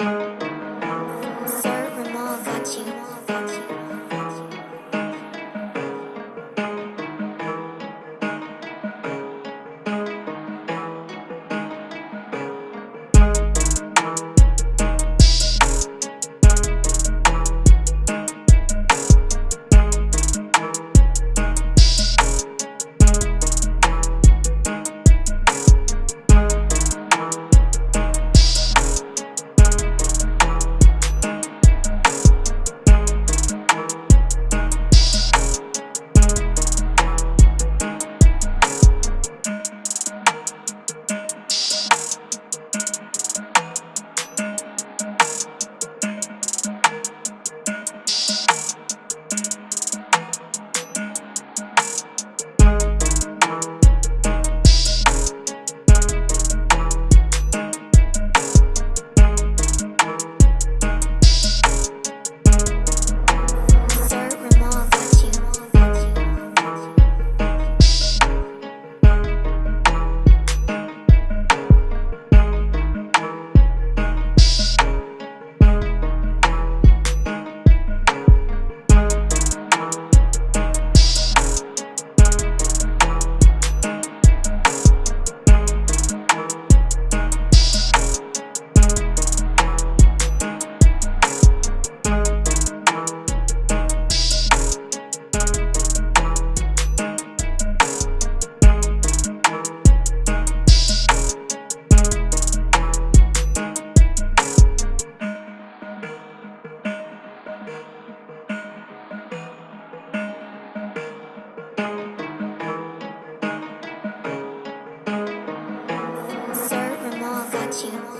Bye. 请。